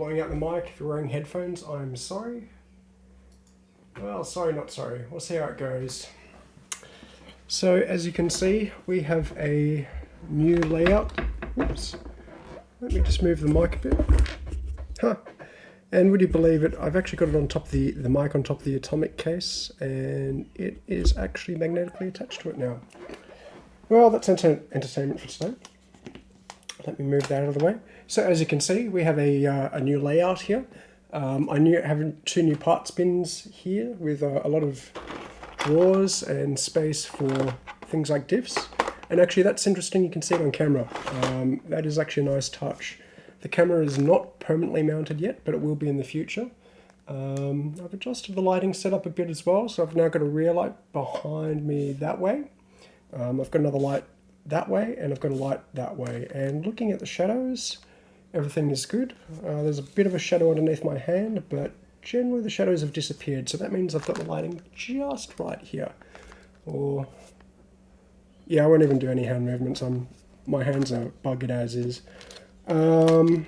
blowing out the mic. If you're wearing headphones, I'm sorry. Well, sorry, not sorry. We'll see how it goes. So, as you can see, we have a new layout. Oops. Let me just move the mic a bit. Huh. And would you believe it, I've actually got it on top of the, the mic on top of the atomic case, and it is actually magnetically attached to it now. Well, that's enter entertainment for today. Let me move that out of the way. So as you can see, we have a, uh, a new layout here. Um, I new, have two new parts bins here with uh, a lot of drawers and space for things like diffs. And actually that's interesting, you can see it on camera. Um, that is actually a nice touch. The camera is not permanently mounted yet, but it will be in the future. Um, I've adjusted the lighting setup a bit as well, so I've now got a rear light behind me that way. Um, I've got another light that way, and I've got a light that way. And looking at the shadows, everything is good. Uh, there's a bit of a shadow underneath my hand, but generally the shadows have disappeared, so that means I've got the lighting just right here. Or, yeah, I won't even do any hand movements. I'm, my hands are buggered as is. Um,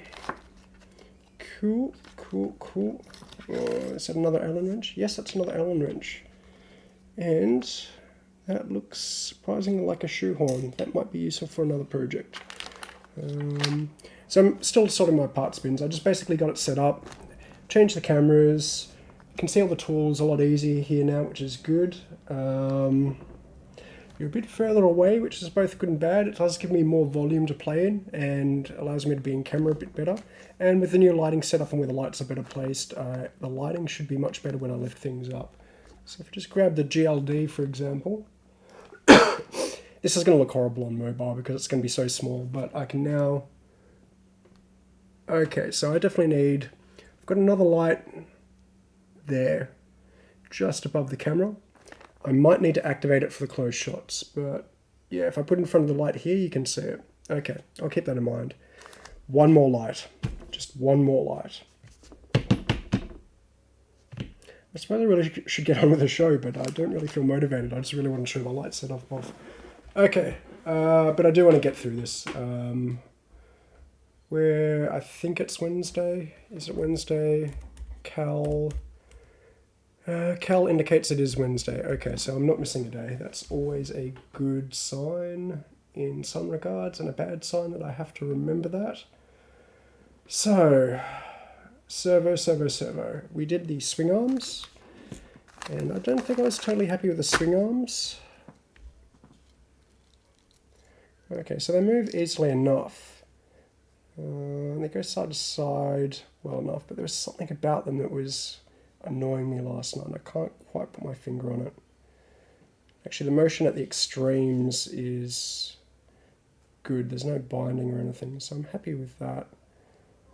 cool, cool, cool. Uh, is that another Allen wrench? Yes, that's another Allen wrench. And that looks surprisingly like a shoehorn. That might be useful for another project. Um, so I'm still sorting my part bins. I just basically got it set up, changed the cameras, can see all the tools a lot easier here now, which is good. Um, you're a bit further away, which is both good and bad. It does give me more volume to play in and allows me to be in camera a bit better. And with the new lighting setup and where the lights are better placed, uh, the lighting should be much better when I lift things up. So if I just grab the GLD, for example, this is going to look horrible on mobile because it's going to be so small, but I can now... Okay, so I definitely need... I've got another light there, just above the camera. I might need to activate it for the close shots, but yeah, if I put in front of the light here, you can see it. Okay, I'll keep that in mind. One more light, just one more light. I suppose I really should get on with the show, but I don't really feel motivated. I just really want to show my light set off. Okay, uh, but I do want to get through this. Um, where I think it's Wednesday. Is it Wednesday? Cal. Uh, Cal indicates it is Wednesday. Okay, so I'm not missing a day. That's always a good sign in some regards, and a bad sign that I have to remember that. So, servo, servo, servo. We did the swing arms, and I don't think I was totally happy with the swing arms. Okay, so they move easily enough. Uh, they go side to side well enough, but there was something about them that was annoying me last night. I can't quite put my finger on it. Actually, the motion at the extremes is good. There's no binding or anything, so I'm happy with that.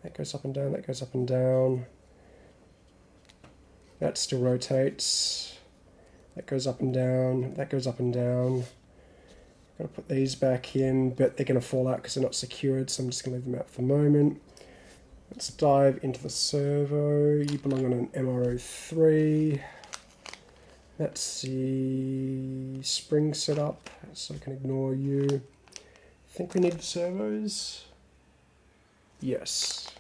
That goes up and down, that goes up and down. That still rotates. That goes up and down, that goes up and down. Gotta put these back in, but they're gonna fall out because they're not secured, so I'm just gonna leave them out for the moment. Let's dive into the servo. You belong on an MR03. That's the spring setup, so I can ignore you. I think we need the servos. Yes.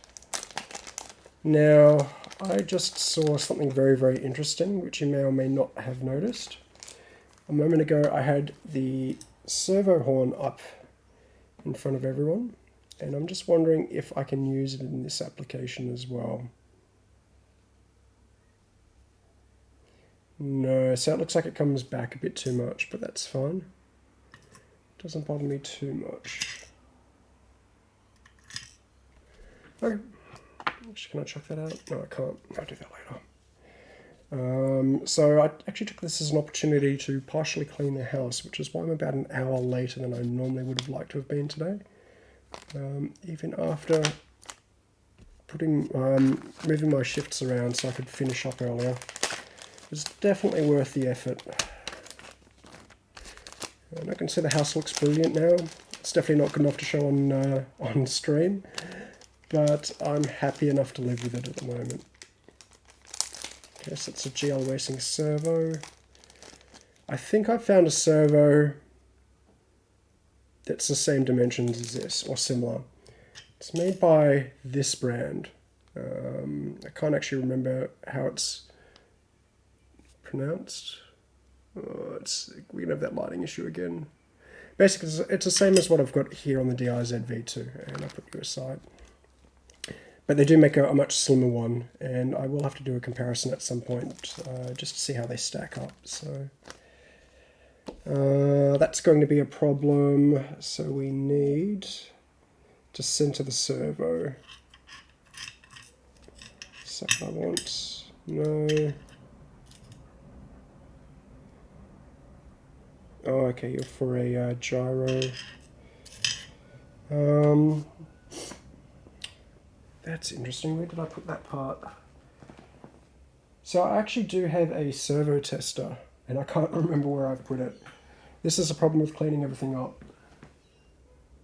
Now, I just saw something very, very interesting, which you may or may not have noticed. A moment ago, I had the servo horn up in front of everyone, and I'm just wondering if I can use it in this application as well. No, so it looks like it comes back a bit too much, but that's fine. Doesn't bother me too much. Okay. Can I chuck that out? No, I can't. I'll do that later. Um, so I actually took this as an opportunity to partially clean the house, which is why I'm about an hour later than I normally would have liked to have been today. Um, even after putting um, moving my shifts around so I could finish up earlier, it was definitely worth the effort. And I can see the house looks brilliant now. It's definitely not good enough to show on uh, on stream, but I'm happy enough to live with it at the moment. So it's a GL Racing servo. I think I found a servo that's the same dimensions as this, or similar. It's made by this brand. Um, I can't actually remember how it's pronounced. Oh, it's we're gonna have that lighting issue again. Basically, it's the same as what I've got here on the DRZ V2, and I'll put you aside. But they do make a, a, much slimmer one, and I will have to do a comparison at some point uh, just to see how they stack up. So uh, that's going to be a problem. So we need to center the servo. So I want no. Oh, okay, you're for a uh, gyro. Um, that's interesting. Where did I put that part? So I actually do have a servo tester, and I can't remember where I've put it. This is a problem with cleaning everything up.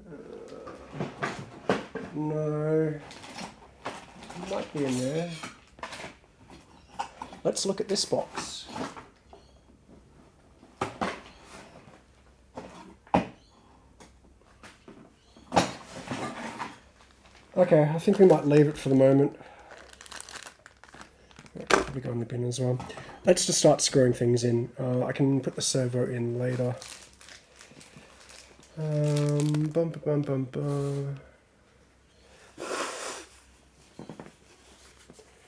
Uh, no. Might be in there. Let's look at this box. Okay, I think we might leave it for the moment. Probably go in the bin as well. Let's just start screwing things in. Uh, I can put the servo in later. Um, bum, bum, bum, bum.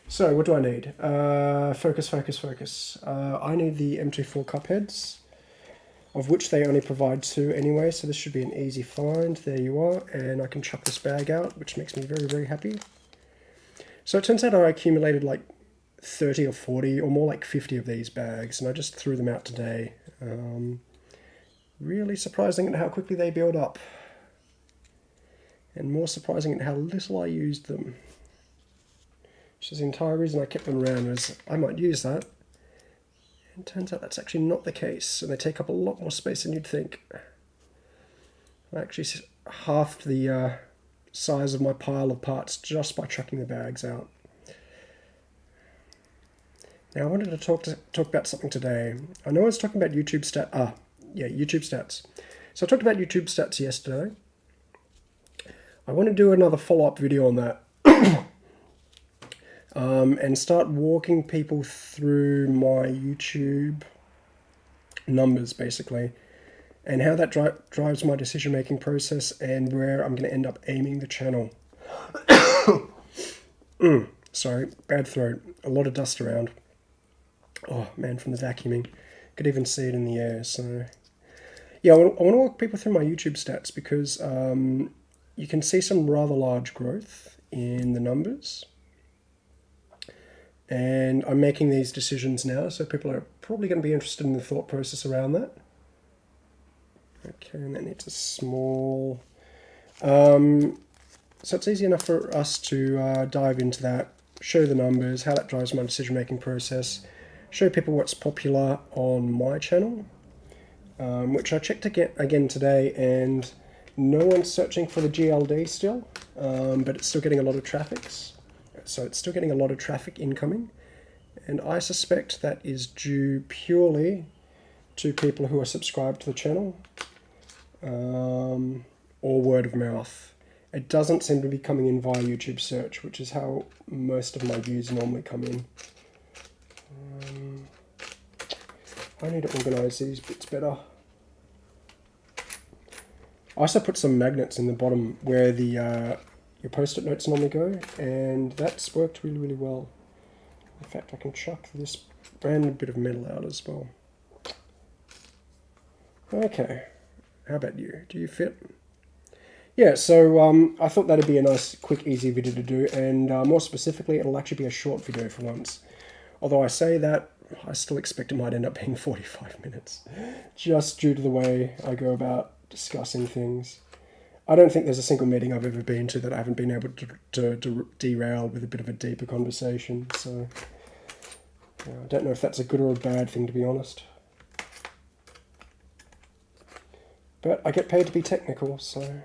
So, what do I need? Uh, focus, focus, focus. Uh, I need the M24 cup heads of which they only provide two anyway, so this should be an easy find. There you are, and I can chuck this bag out, which makes me very, very happy. So it turns out I accumulated like 30 or 40, or more like 50 of these bags, and I just threw them out today. Um, really surprising at how quickly they build up. And more surprising at how little I used them. Which is the entire reason I kept them around, was I might use that. And turns out that's actually not the case, and they take up a lot more space than you'd think. I actually halved the uh, size of my pile of parts just by chucking the bags out. Now I wanted to talk to talk about something today. I know I was talking about YouTube stat. Ah, yeah, YouTube stats. So I talked about YouTube stats yesterday. I want to do another follow-up video on that um, and start walking people through my YouTube numbers basically and how that dri drives my decision making process and where I'm going to end up aiming the channel. mm, sorry, bad throat, a lot of dust around. Oh man, from the vacuuming. Could even see it in the air. So, yeah, I want, to walk people through my YouTube stats because um, you can see some rather large growth in the numbers and I'm making these decisions now, so people are probably going to be interested in the thought process around that. Okay, and then it's a small... Um, so it's easy enough for us to uh, dive into that, show the numbers, how that drives my decision-making process, show people what's popular on my channel, um, which I checked again, again today, and no one's searching for the GLD still, um, but it's still getting a lot of traffics so it's still getting a lot of traffic incoming. And I suspect that is due purely to people who are subscribed to the channel um, or word of mouth. It doesn't seem to be coming in via YouTube search, which is how most of my views normally come in. Um, I need to organise these bits better. I also put some magnets in the bottom where the uh, post-it notes normally go, and that's worked really, really well. In fact, I can chuck this random bit of metal out as well. Okay, how about you? Do you fit? Yeah, so um, I thought that'd be a nice, quick, easy video to do, and uh, more specifically, it'll actually be a short video for once. Although I say that, I still expect it might end up being 45 minutes, just due to the way I go about discussing things. I don't think there's a single meeting I've ever been to that I haven't been able to, to, to derail with a bit of a deeper conversation. So I don't know if that's a good or a bad thing, to be honest. But I get paid to be technical, so...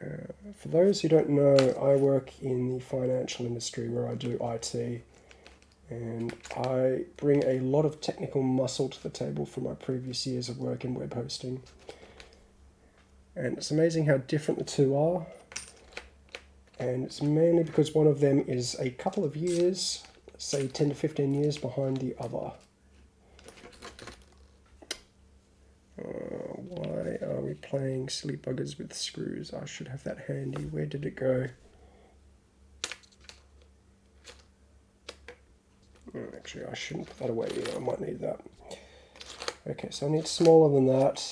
Uh, for those who don't know, I work in the financial industry where I do IT, and I bring a lot of technical muscle to the table from my previous years of work in web hosting. And it's amazing how different the two are. and it's mainly because one of them is a couple of years, say 10 to 15 years behind the other. Uh, why are we playing silly buggers with screws? I should have that handy. Where did it go? Oh, actually, I shouldn't put that away. either I might need that. Okay, so I need smaller than that.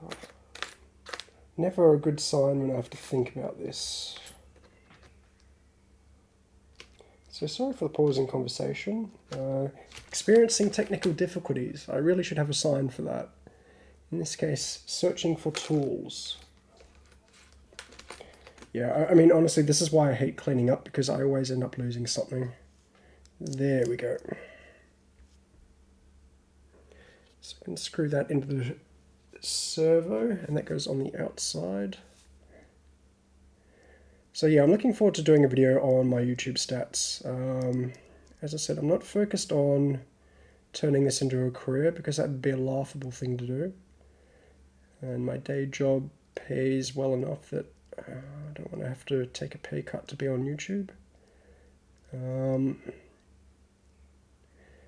God. Never a good sign when I have to think about this. So sorry for the pause in conversation. Uh, experiencing technical difficulties. I really should have a sign for that. In this case, searching for tools. Yeah, I, I mean, honestly, this is why I hate cleaning up, because I always end up losing something. There we go. So I can screw that into the servo, and that goes on the outside. So yeah, I'm looking forward to doing a video on my YouTube stats. Um, as I said, I'm not focused on turning this into a career because that would be a laughable thing to do. And my day job pays well enough that uh, I don't want to have to take a pay cut to be on YouTube. Um,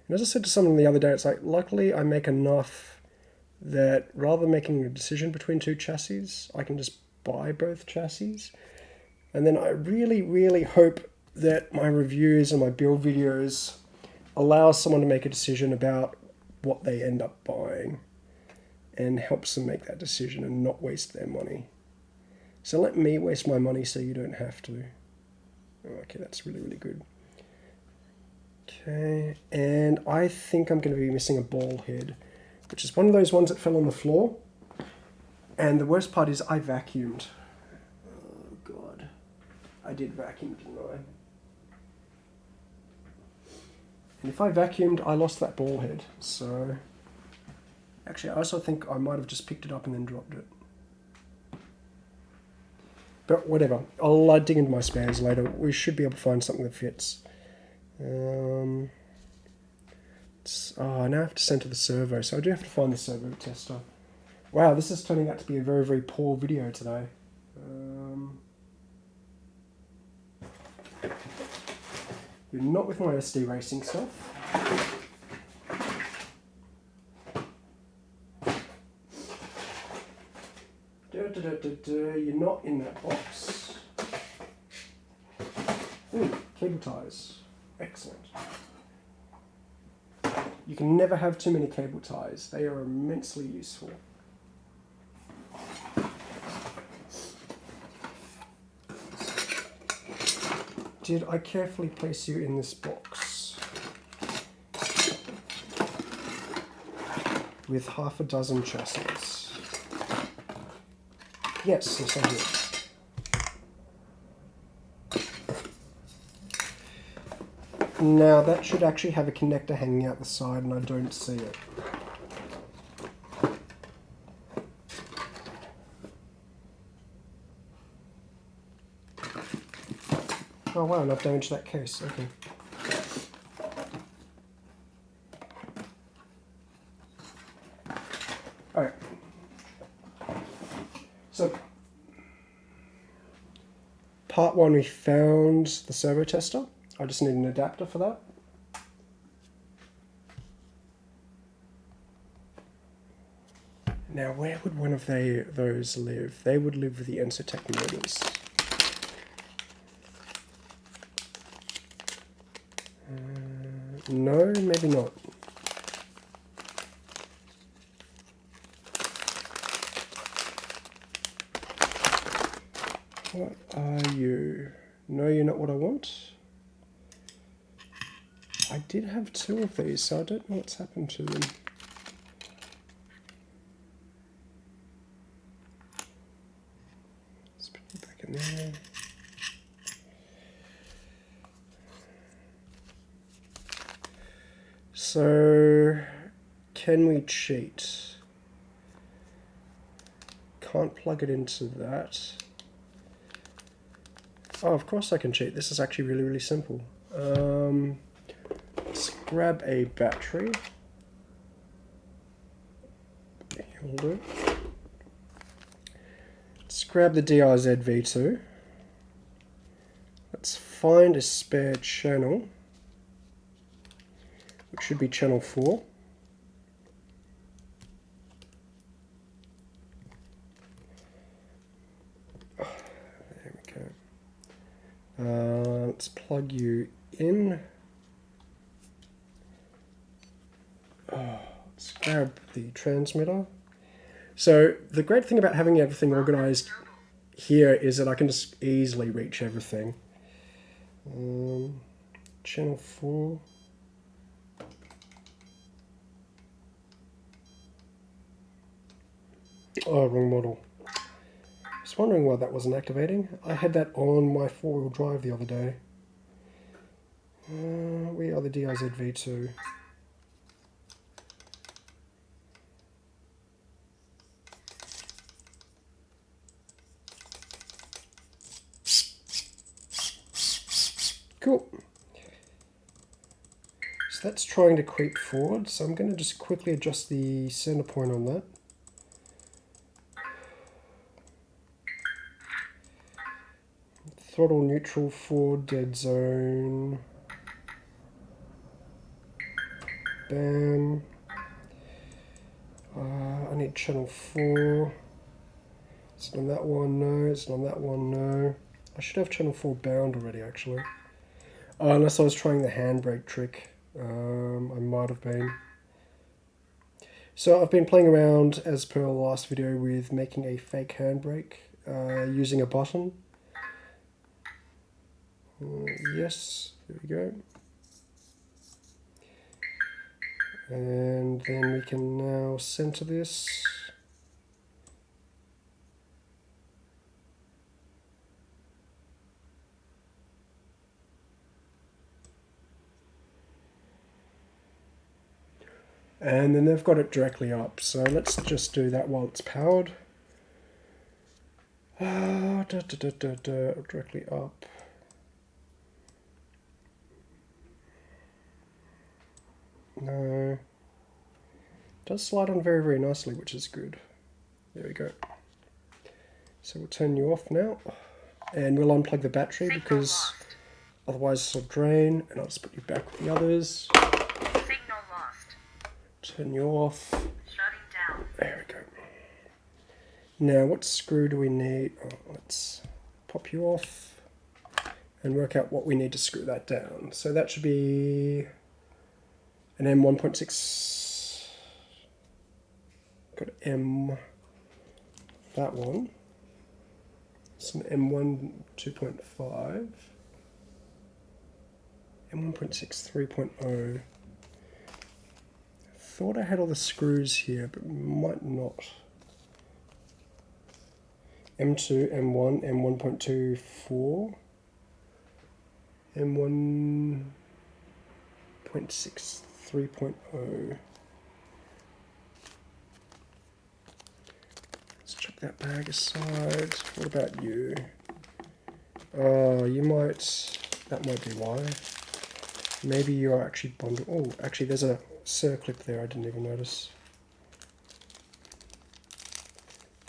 and as I said to someone the other day, it's like, luckily I make enough that rather than making a decision between two chassis, I can just buy both chassis. And then I really, really hope that my reviews and my build videos allow someone to make a decision about what they end up buying and helps them make that decision and not waste their money. So let me waste my money so you don't have to. Okay, that's really, really good. Okay, and I think I'm going to be missing a ball head, which is one of those ones that fell on the floor. And the worst part is I vacuumed. Oh god. I did vacuum, didn't I? And if I vacuumed, I lost that ball head. So, actually, I also think I might have just picked it up and then dropped it. But whatever, I'll uh, dig into my spares later. We should be able to find something that fits. Um, oh, now I have to send to the servo, so I do have to find the servo tester. Wow, this is turning out to be a very, very poor video today. Um, you're not with my SD racing stuff. You're not in that box. Ooh, cable ties. Excellent. You can never have too many cable ties. They are immensely useful. Did I carefully place you in this box? With half a dozen chassis. Yes, yes I did. Now that should actually have a connector hanging out the side and I don't see it. Oh wow, and I've damaged that case, okay. Alright. So, part one we found the servo tester. I just need an adapter for that. Now, where would one of they, those live? They would live with the Ensotec motors. Uh, no, maybe not. What are you? No, you're not what I want. I did have two of these, so I don't know what's happened to them. Let's put them back in there. So, can we cheat? Can't plug it into that. Oh, of course I can cheat. This is actually really, really simple. Um, grab a battery. Let's grab the DRZ V2. Let's find a spare channel, which should be channel 4. There we go. Uh, let's plug you in. grab the transmitter. So the great thing about having everything organized here is that I can just easily reach everything. Um, channel 4. Oh, wrong model. I was wondering why that wasn't activating. I had that on my four-wheel drive the other day. Uh, we are the DRZV2. That's trying to creep forward, so I'm going to just quickly adjust the center point on that. Throttle neutral for dead zone. Bam. Uh, I need channel 4. It's on that one, no. It's on that one, no. I should have channel 4 bound already, actually. Oh, unless I was trying the handbrake trick. Um, I might have been. So I've been playing around, as per last video, with making a fake handbrake uh, using a button. Uh, yes, there we go. And then we can now center this. And then they've got it directly up. So let's just do that while it's powered. Uh, da, da, da, directly up. No. It does slide on very very nicely which is good. There we go. So we'll turn you off now. And we'll unplug the battery because otherwise it'll drain and I'll just put you back with the others Turn you off. Shutting down. There we go. Now, what screw do we need? Oh, let's pop you off and work out what we need to screw that down. So that should be an M1.6. Got M, that one. Some M1 2.5. M1.6 3.0 thought I had all the screws here, but might not. M2, M1, M1.24, M1.6, 3.0. Let's chuck that bag aside. What about you? Oh, you might, that might be why. Maybe you are actually bundled. Oh, actually there's a circlip there, I didn't even notice.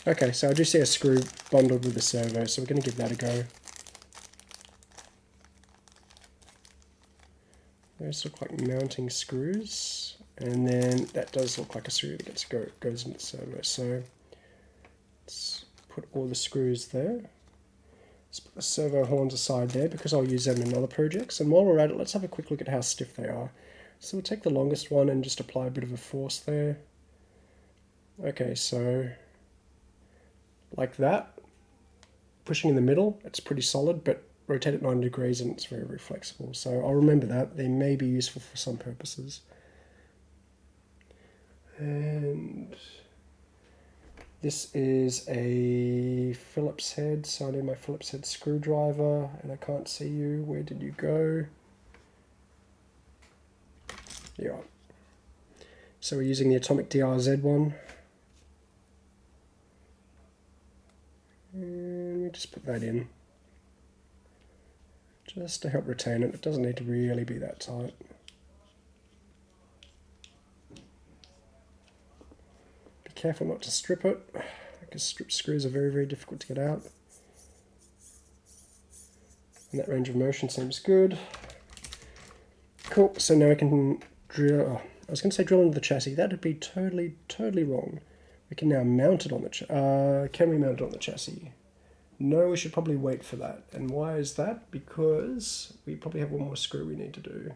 Okay, so I do see a screw bundled with the servo, so we're going to give that a go. Those look like mounting screws, and then that does look like a screw that gets go, goes into the servo. So let's put all the screws there. Let's put the servo horns aside there because I'll use them in other projects. And while we're at it, let's have a quick look at how stiff they are. So we'll take the longest one and just apply a bit of a force there. Okay, so like that. Pushing in the middle, it's pretty solid, but rotate it 90 degrees and it's very, very flexible. So I'll remember that. They may be useful for some purposes. And this is a Phillips head, so I need my Phillips head screwdriver, and I can't see you. Where did you go? Yeah. So we're using the Atomic DRZ one. And we just put that in. Just to help retain it. It doesn't need to really be that tight. Be careful not to strip it. because strip screws are very, very difficult to get out. And that range of motion seems good. Cool, so now I can drill, oh, I was going to say drill into the chassis. That would be totally, totally wrong. We can now mount it on the, uh, can we mount it on the chassis? No, we should probably wait for that. And why is that? Because we probably have one more screw we need to do.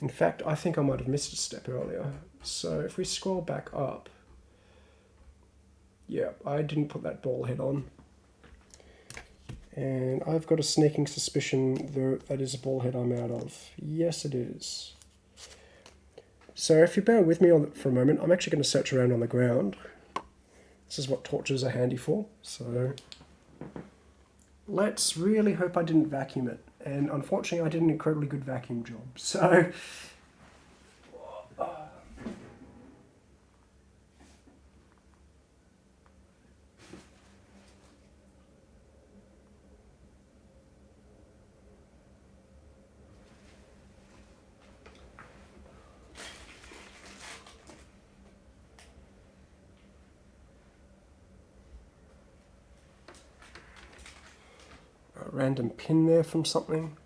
In fact, I think I might have missed a step earlier. So if we scroll back up, yeah, I didn't put that ball head on. And I've got a sneaking suspicion that that is a ball head I'm out of. Yes, it is. So if you bear with me on for a moment, I'm actually going to search around on the ground. This is what torches are handy for. So let's really hope I didn't vacuum it. And unfortunately, I did an incredibly good vacuum job. So random pin there from something.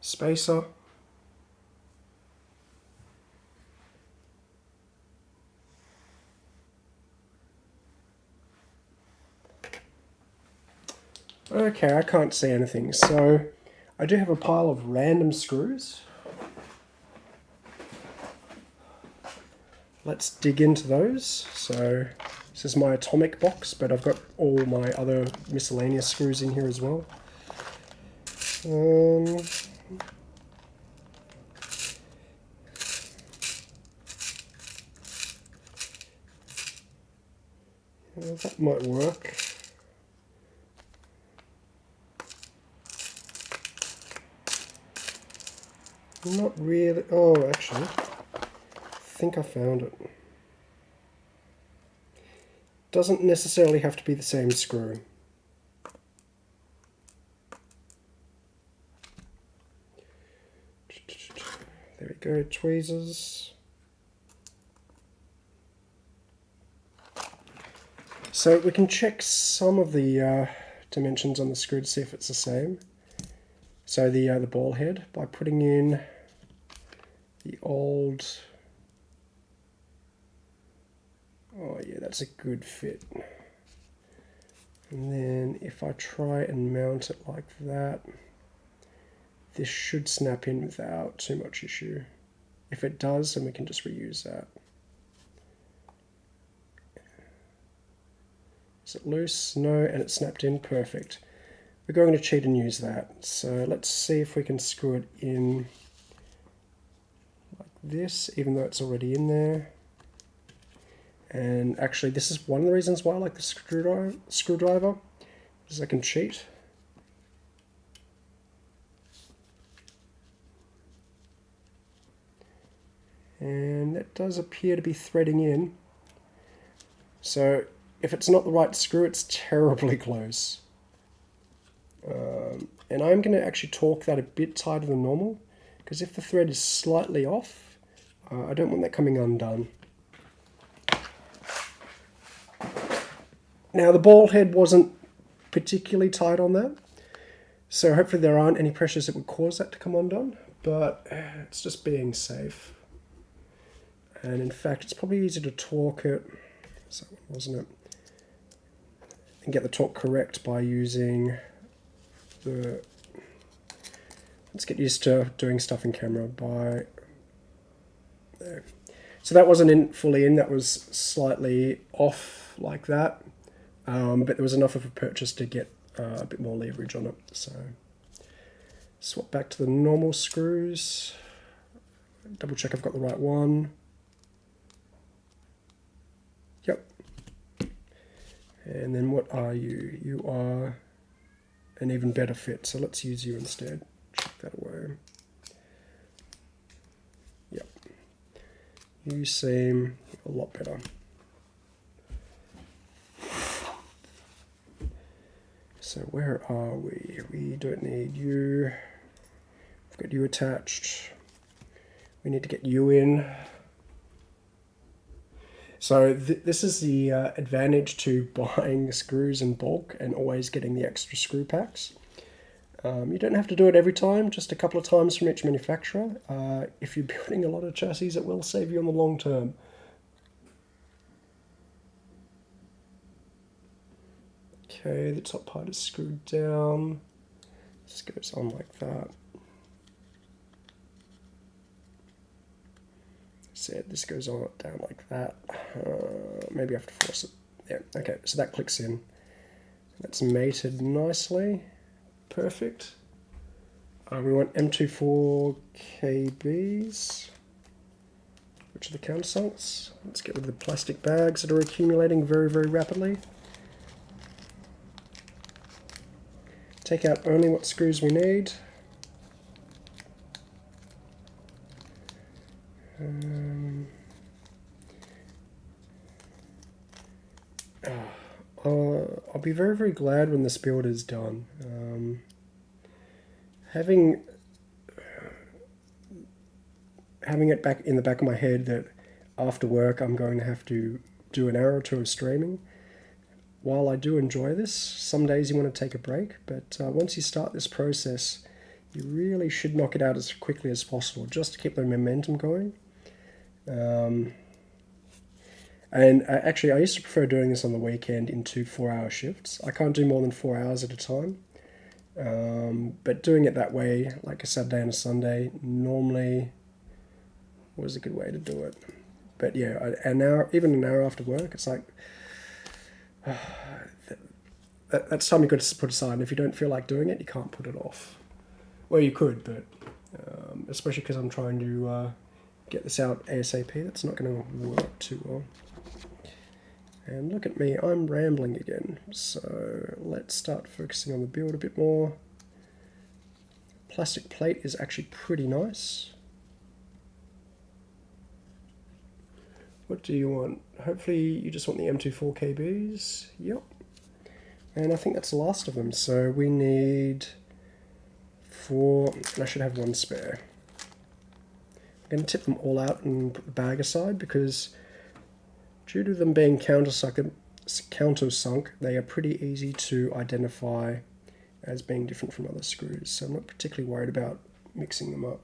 Spacer. Okay, I can't see anything, so I do have a pile of random screws. Let's dig into those. So this is my atomic box, but I've got all my other miscellaneous screws in here as well. Um, that might work. Not really. Oh, actually, I think I found it. Doesn't necessarily have to be the same screw. There we go, tweezers. So we can check some of the uh, dimensions on the screw to see if it's the same. So the uh, the ball head by putting in the old. Oh yeah that's a good fit. And then if I try and mount it like that this should snap in without too much issue. If it does then we can just reuse that. Is it loose? No and it snapped in. Perfect. We're going to cheat and use that. So let's see if we can screw it in this, even though it's already in there. And actually, this is one of the reasons why I like the screwdriver, screwdriver is I can cheat. And that does appear to be threading in. So if it's not the right screw, it's terribly close. Um, and I'm going to actually torque that a bit tighter than normal because if the thread is slightly off, uh, I don't want that coming undone. Now the ball head wasn't particularly tight on that, so hopefully there aren't any pressures that would cause that to come undone, but it's just being safe. And in fact, it's probably easier to torque it, so wasn't it? And get the torque correct by using the, let's get used to doing stuff in camera by there. So that wasn't in fully in, that was slightly off like that. Um, but there was enough of a purchase to get uh, a bit more leverage on it. So swap back to the normal screws. Double check I've got the right one. Yep. And then what are you? You are an even better fit. So let's use you instead. Check that away. you seem a lot better. So where are we? We don't need you. We've got you attached. We need to get you in. So th this is the uh, advantage to buying screws in bulk and always getting the extra screw packs. Um, you don't have to do it every time, just a couple of times from each manufacturer. Uh, if you're building a lot of chassis, it will save you in the long term. Okay, the top part is screwed down. This goes on like that. said this goes on down like that. Uh, maybe I have to force it. Yeah, okay, so that clicks in. That's mated nicely. Perfect. Uh, we want M24 KBs, which are the countersunks. Let's get rid of the plastic bags that are accumulating very, very rapidly. Take out only what screws we need. Um, uh, I'll be very, very glad when this build is done. Um, having having it back in the back of my head that after work I'm going to have to do an hour or two of streaming. While I do enjoy this, some days you want to take a break, but uh, once you start this process, you really should knock it out as quickly as possible just to keep the momentum going. Um, and uh, actually, I used to prefer doing this on the weekend into four hour shifts. I can't do more than four hours at a time. Um, but doing it that way, like a Saturday and a Sunday, normally was a good way to do it. But yeah, an hour, even an hour after work, it's like uh, that, that's time you've got to put aside. And if you don't feel like doing it, you can't put it off. Well, you could, but um, especially because I'm trying to uh, get this out ASAP. That's not going to work too well. And look at me, I'm rambling again. So let's start focusing on the build a bit more. Plastic plate is actually pretty nice. What do you want? Hopefully you just want the M24 KBs. Yep. And I think that's the last of them. So we need four, and I should have one spare I'm going to tip them all out and put the bag aside because due to them being countersunk, countersunk, they are pretty easy to identify as being different from other screws. So I'm not particularly worried about mixing them up.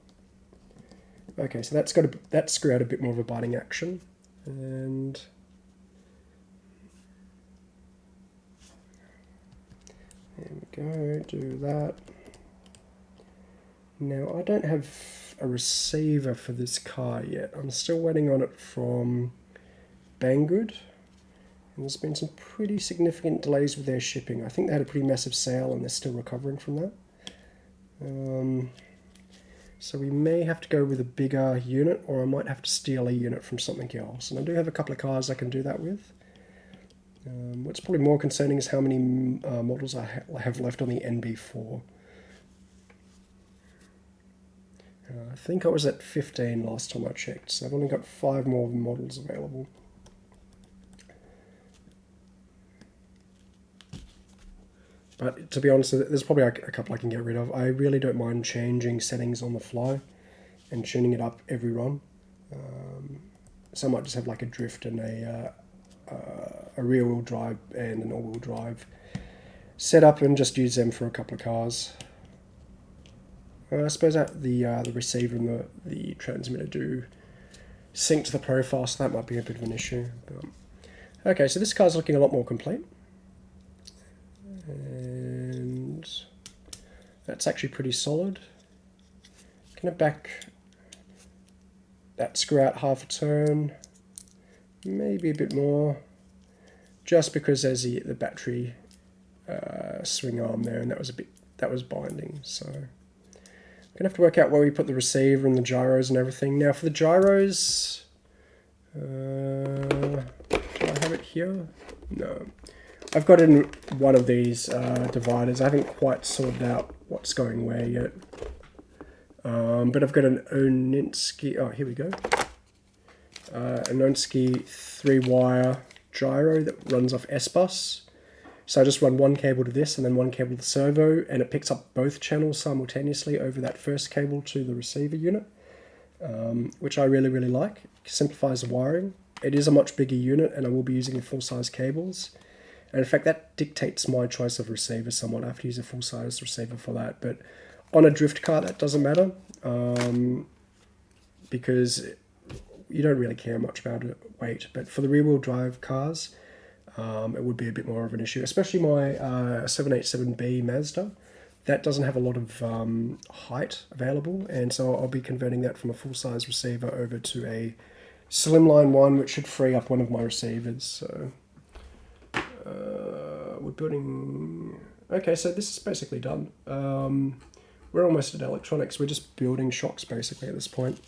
Okay, so that's got a, that screw had a bit more of a biting action. And there we go, do that. Now I don't have a receiver for this car yet. I'm still waiting on it from Banggood. And there's been some pretty significant delays with their shipping. I think they had a pretty massive sale and they're still recovering from that. Um, so we may have to go with a bigger unit or I might have to steal a unit from something else. And I do have a couple of cars I can do that with. Um, what's probably more concerning is how many uh, models I ha have left on the NB4. Uh, I think I was at 15 last time I checked, so I've only got five more models available. But to be honest, there's probably a couple I can get rid of. I really don't mind changing settings on the fly and tuning it up every run. Um, so I might just have like a drift and a, uh, uh, a rear wheel drive and an all wheel drive set up and just use them for a couple of cars. Uh, I suppose that the uh, the receiver and the, the transmitter do sync to the profile, so that might be a bit of an issue. But, okay, so this car's looking a lot more complete. And that's actually pretty solid. Gonna back that screw out half a turn, maybe a bit more, just because there's the, the battery uh, swing arm there, and that was a bit that was binding, so. Gonna have to work out where we put the receiver and the gyros and everything. Now for the gyros, uh, do I have it here? No. I've got in one of these uh, dividers. I haven't quite sorted out what's going where yet. Um, but I've got an Oninsky, oh here we go. Uh, an Oninsky three wire gyro that runs off S-Bus. So I just run one cable to this and then one cable to the servo, and it picks up both channels simultaneously over that first cable to the receiver unit, um, which I really, really like. It simplifies the wiring. It is a much bigger unit, and I will be using the full-size cables. And in fact, that dictates my choice of receiver somewhat. I have to use a full-size receiver for that. But on a drift car, that doesn't matter um, because you don't really care much about weight. But for the rear-wheel drive cars, um, it would be a bit more of an issue, especially my uh, 787B Mazda. That doesn't have a lot of um, height available, and so I'll be converting that from a full-size receiver over to a slimline one, which should free up one of my receivers. So uh, we're building... Okay, so this is basically done. Um, we're almost at electronics. We're just building shocks, basically, at this point.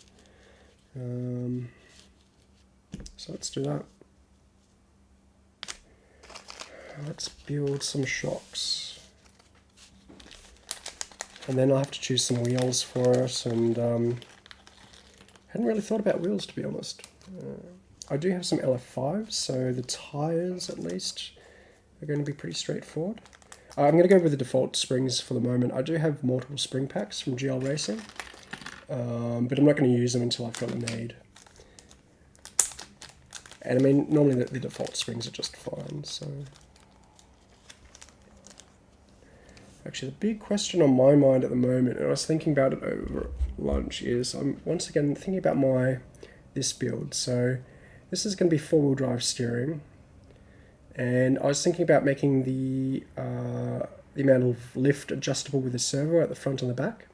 Um, so let's do that. Let's build some shocks. And then I'll have to choose some wheels for it, and um, hadn't really thought about wheels, to be honest. Uh, I do have some LF5s, so the tyres, at least, are going to be pretty straightforward. Uh, I'm going to go with the default springs for the moment. I do have multiple spring packs from GL Racing, um, but I'm not going to use them until I've got them made. And I mean, normally the, the default springs are just fine, so... Actually, the big question on my mind at the moment, and I was thinking about it over lunch, is I'm once again thinking about my this build. So this is going to be four-wheel drive steering, and I was thinking about making the uh, the amount of lift adjustable with the servo at the front and the back.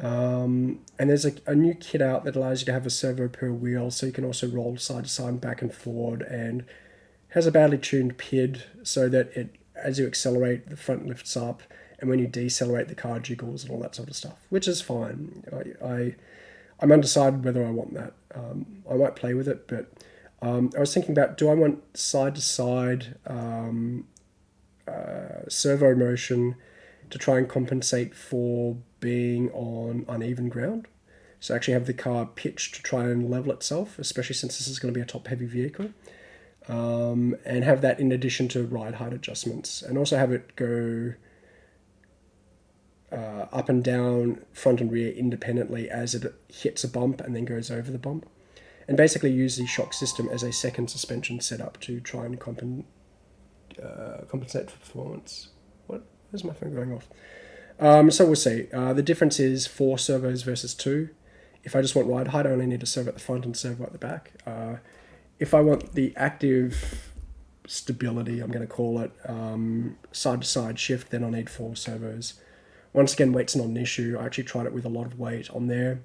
Um, and there's a, a, new kit out that allows you to have a servo per wheel, so you can also roll side to side, and back and forward, and has a badly tuned PID so that it, as you accelerate, the front lifts up, and when you decelerate, the car jiggles and all that sort of stuff, which is fine. I, I I'm undecided whether I want that. Um, I might play with it, but um, I was thinking about do I want side to side um, uh, servo motion to try and compensate for being on uneven ground. So actually have the car pitched to try and level itself, especially since this is going to be a top heavy vehicle. Um, and have that in addition to ride height adjustments and also have it go uh, up and down front and rear independently as it hits a bump and then goes over the bump and basically use the shock system as a second suspension setup to try and compen uh, compensate for performance. What? Where's my phone going off? Um, so we'll see. Uh, the difference is four servos versus two. If I just want ride height, I only need a servo at the front and servo at the back. Uh, if I want the active stability, I'm going to call it um, side to side shift, then I need four servos. Once again, weight's not an issue. I actually tried it with a lot of weight on there.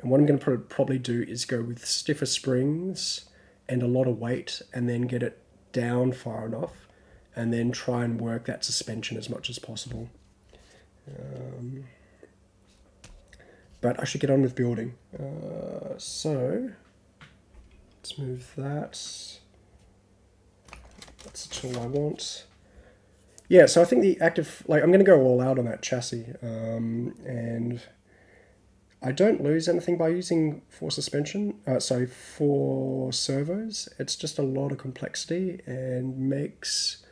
And what I'm going to probably do is go with stiffer springs and a lot of weight and then get it down far enough and then try and work that suspension as much as possible. Um, but I should get on with building. Uh, so let's move that. That's the tool I want. Yeah, so I think the active, like I'm going to go all out on that chassis. Um, and I don't lose anything by using four suspension, uh, sorry, four servos. It's just a lot of complexity and makes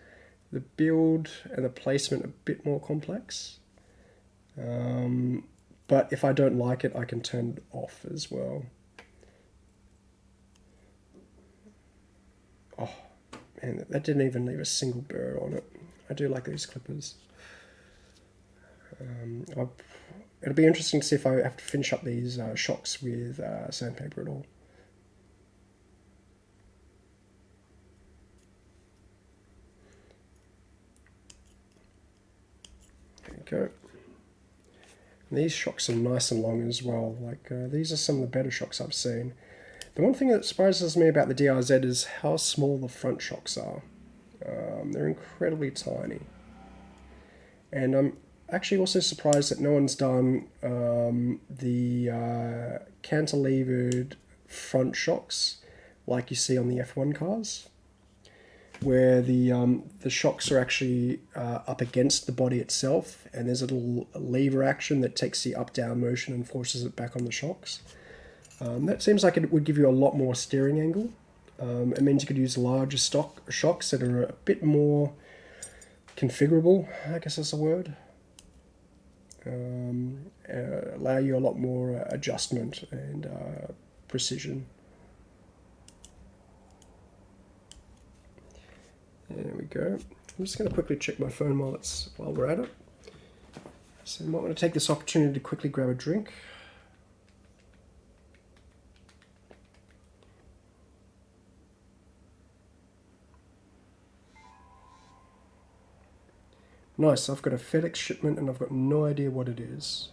the build and the placement a bit more complex. Um, but if I don't like it, I can turn it off as well. Oh, man, that didn't even leave a single burr on it. I do like these clippers. Um, it'll be interesting to see if I have to finish up these uh, shocks with uh, sandpaper at all. There we go. And these shocks are nice and long as well. Like uh, these are some of the better shocks I've seen. The one thing that surprises me about the DRZ is how small the front shocks are. Um, they're incredibly tiny. And I'm actually also surprised that no one's done um, the uh, cantilevered front shocks like you see on the F1 cars, where the um, the shocks are actually uh, up against the body itself, and there's a little lever action that takes the up-down motion and forces it back on the shocks. Um, that seems like it would give you a lot more steering angle. Um, it means you could use larger stock shocks that are a bit more configurable, I guess that's a word. Um, uh, allow you a lot more uh, adjustment and uh, precision. There we go. I'm just going to quickly check my phone while it's while we're at it. So I might want to take this opportunity to quickly grab a drink. Nice, I've got a FedEx shipment and I've got no idea what it is.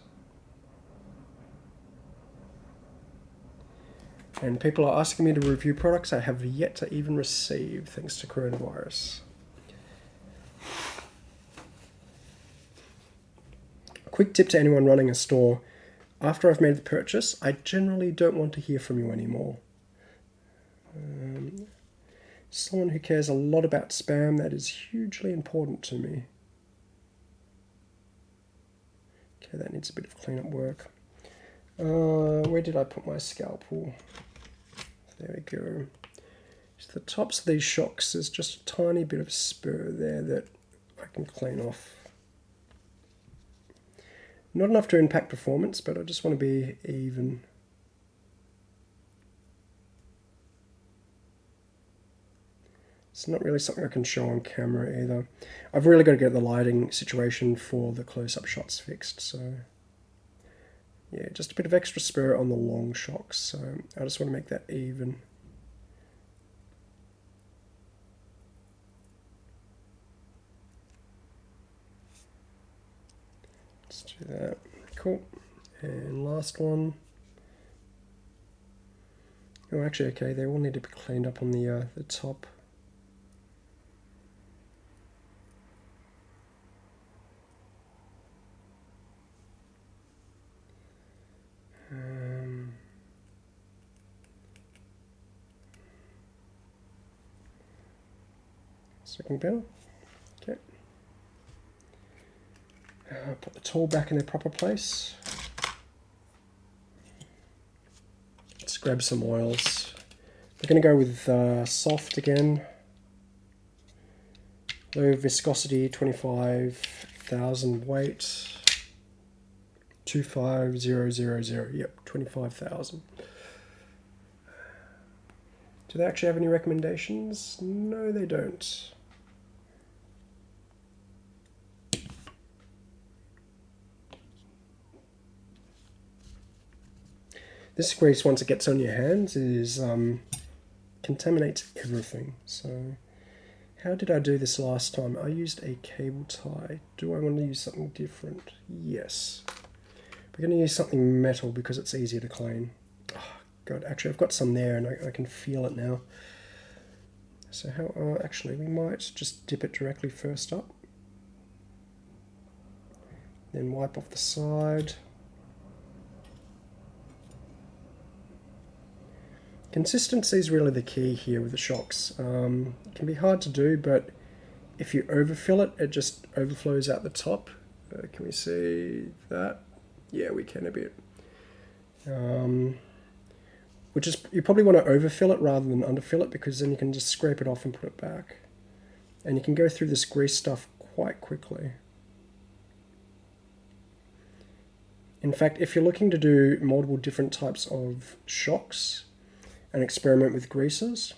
And people are asking me to review products I have yet to even receive thanks to coronavirus. Quick tip to anyone running a store. After I've made the purchase, I generally don't want to hear from you anymore. Um, someone who cares a lot about spam, that is hugely important to me. Okay, that needs a bit of cleanup work. Uh, where did I put my scalpel? There we go. So the tops of these shocks, there's just a tiny bit of spur there that I can clean off. Not enough to impact performance, but I just want to be even. It's not really something I can show on camera either. I've really got to get the lighting situation for the close-up shots fixed, so yeah, just a bit of extra spur on the long shocks, so I just want to make that even. Let's do that. Cool. And last one. Oh, actually, okay, they all need to be cleaned up on the uh, the top. Second bill. Okay. Uh, put the tool back in their proper place. Let's grab some oils. We're going to go with uh, soft again. Low viscosity, 25,000 weight. 25000. Yep, 25,000. Do they actually have any recommendations? No, they don't. This grease, once it gets on your hands, is um, contaminates everything. So, how did I do this last time? I used a cable tie. Do I want to use something different? Yes. We're going to use something metal because it's easier to clean. Oh, God, actually I've got some there and I, I can feel it now. So how, uh, actually we might just dip it directly first up. Then wipe off the side. Consistency is really the key here with the shocks. Um, it can be hard to do, but if you overfill it, it just overflows out the top. Uh, can we see that? Yeah, we can a bit. Um, which is, you probably want to overfill it rather than underfill it because then you can just scrape it off and put it back. And you can go through this grease stuff quite quickly. In fact, if you're looking to do multiple different types of shocks and experiment with greases,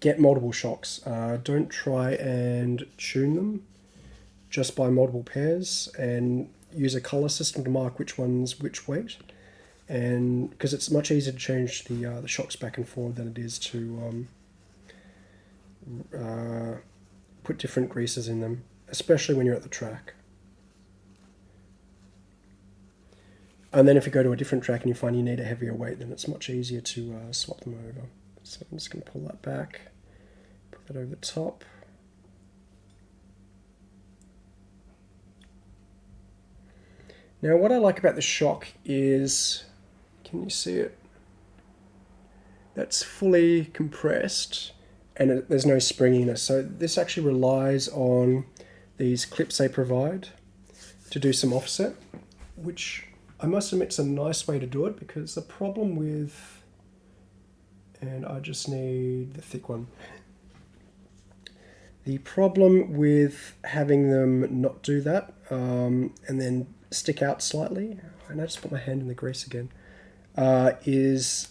get multiple shocks. Uh, don't try and tune them just by multiple pairs and use a color system to mark which one's which weight. And because it's much easier to change the uh, the shocks back and forth than it is to um, uh, put different greases in them especially when you're at the track and then if you go to a different track and you find you need a heavier weight then it's much easier to uh, swap them over so I'm just going to pull that back put that over the top Now what I like about the shock is, can you see it? That's fully compressed and it, there's no springiness. So this actually relies on these clips they provide to do some offset, which I must admit it's a nice way to do it because the problem with, and I just need the thick one. The problem with having them not do that um, and then stick out slightly, and I just put my hand in the grease again, uh, is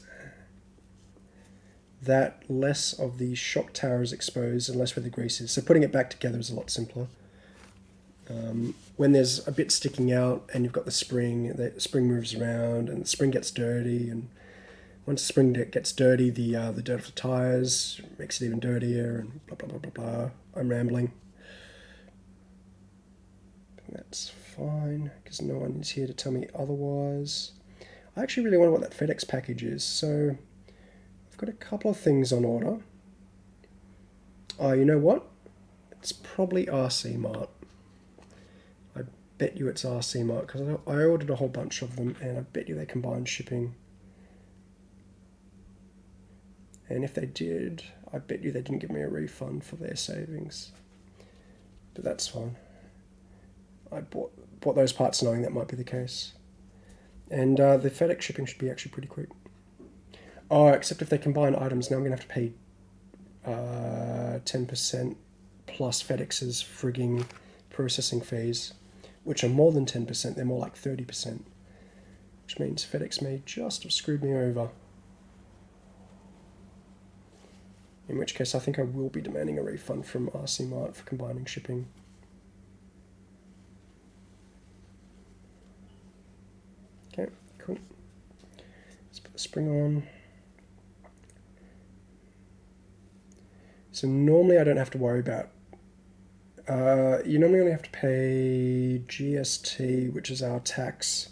that less of the shock tower is exposed and less where the grease is. So putting it back together is a lot simpler. Um, when there's a bit sticking out and you've got the spring, the spring moves around and the spring gets dirty and once the spring gets dirty, the uh, the dirt of the tires makes it even dirtier, and blah blah blah blah blah. I'm rambling. That's fine because no one is here to tell me otherwise. I actually really wonder what that FedEx package is. So I've got a couple of things on order. Oh, you know what? It's probably RC Mart. Bet you it's RC Mart because I ordered a whole bunch of them, and I bet you they combine shipping. And if they did, I bet you they didn't give me a refund for their savings. But that's fine. I bought, bought those parts knowing that might be the case. And uh, the FedEx shipping should be actually pretty quick. Oh, except if they combine items, now I'm going to have to pay uh, 10% plus FedEx's frigging processing fees, which are more than 10%, they're more like 30%, which means FedEx may just have screwed me over. in which case I think I will be demanding a refund from RC Mart for combining shipping. Okay, cool. Let's put the spring on. So normally I don't have to worry about, uh, you normally only have to pay GST, which is our tax,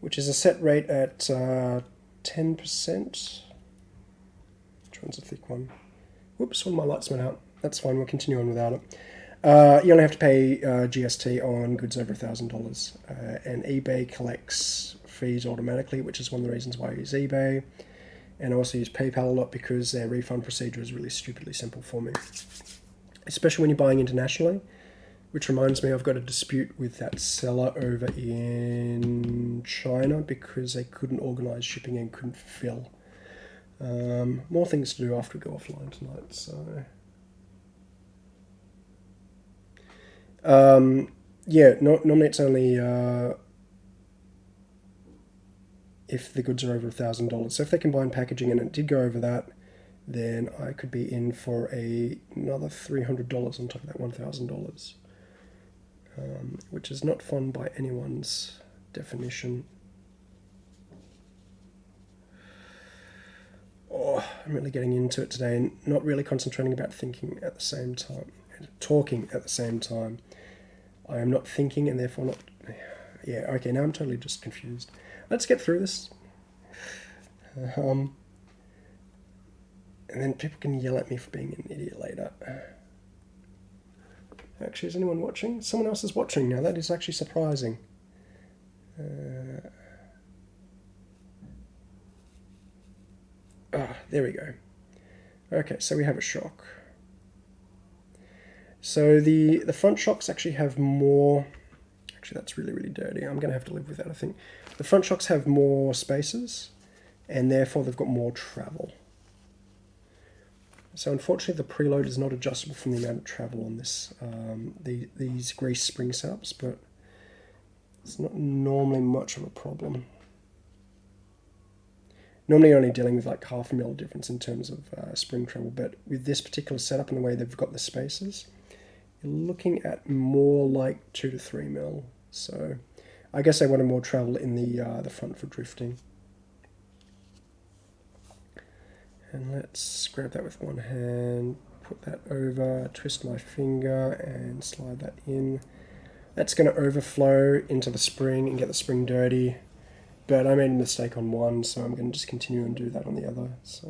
which is a set rate at 10%. Uh, one's a thick one. Whoops, one of my lights went out. That's fine, we'll continue on without it. Uh, you only have to pay uh, GST on goods over $1,000. Uh, and eBay collects fees automatically, which is one of the reasons why I use eBay. And I also use PayPal a lot because their refund procedure is really stupidly simple for me. Especially when you're buying internationally. Which reminds me, I've got a dispute with that seller over in China because they couldn't organize shipping and couldn't fill um, more things to do after we go offline tonight, so... Um, yeah, no, normally it's only uh, if the goods are over a thousand dollars. So if they combine packaging and it did go over that, then I could be in for a another three hundred dollars on top of that one thousand um, dollars, which is not fun by anyone's definition. oh, I'm really getting into it today and not really concentrating about thinking at the same time, talking at the same time. I am not thinking and therefore not. Yeah, okay, now I'm totally just confused. Let's get through this. Um, and then people can yell at me for being an idiot later. Actually, is anyone watching? Someone else is watching now. That is actually surprising. Uh, Ah, there we go. Okay, so we have a shock. So the, the front shocks actually have more... Actually, that's really, really dirty. I'm going to have to live with that, I think. The front shocks have more spaces, and therefore they've got more travel. So unfortunately, the preload is not adjustable from the amount of travel on this um, the, these grease spring setups, but it's not normally much of a problem normally you're only dealing with like half a mil difference in terms of uh, spring travel, but with this particular setup and the way they've got the spaces, you're looking at more like two to three mil. So I guess I wanted more travel in the uh, the front for drifting. And let's grab that with one hand, put that over, twist my finger and slide that in. That's going to overflow into the spring and get the spring dirty but I made a mistake on one, so I'm going to just continue and do that on the other. So,